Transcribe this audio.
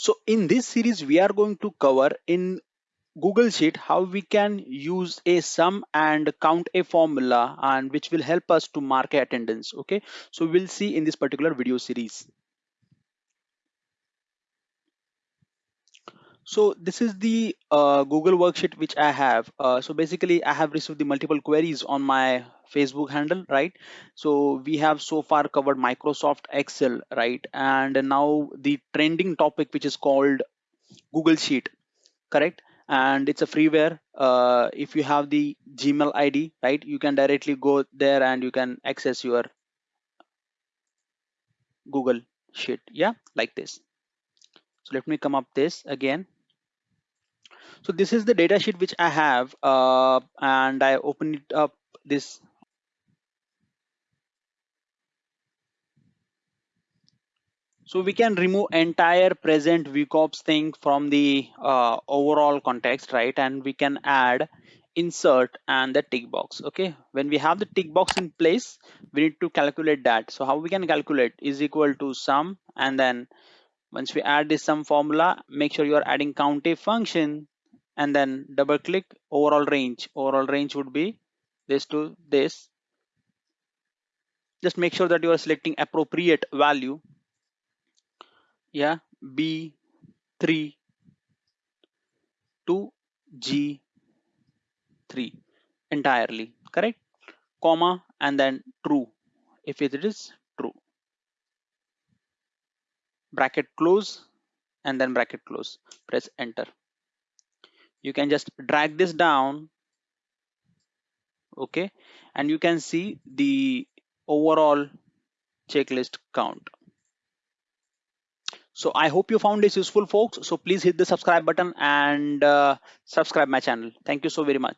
So in this series, we are going to cover in Google Sheet how we can use a sum and count a formula and which will help us to mark attendance. Okay, so we'll see in this particular video series. So this is the uh, Google worksheet which I have. Uh, so basically I have received the multiple queries on my Facebook handle, right? So we have so far covered Microsoft Excel, right? And now the trending topic which is called Google Sheet, correct? And it's a freeware. Uh, if you have the Gmail ID, right, you can directly go there and you can access your Google Sheet, yeah, like this. So let me come up this again so this is the data sheet which I have uh, and I open it up this so we can remove entire present VCOPS thing from the uh, overall context right? And we can add insert and the tick box okay? When we have the tick box in place we need to calculate that. So how we can calculate is equal to sum and then once we add this sum formula make sure you are adding COUNTIF function and then double click overall range. Overall range would be this to this. Just make sure that you are selecting appropriate value yeah b3 to g3 entirely correct? Comma and then true if it is true. Bracket close and then bracket close press enter. You can just drag this down okay? And you can see the overall checklist count so i hope you found this useful folks. So please hit the subscribe button and uh, subscribe my channel. Thank you so very much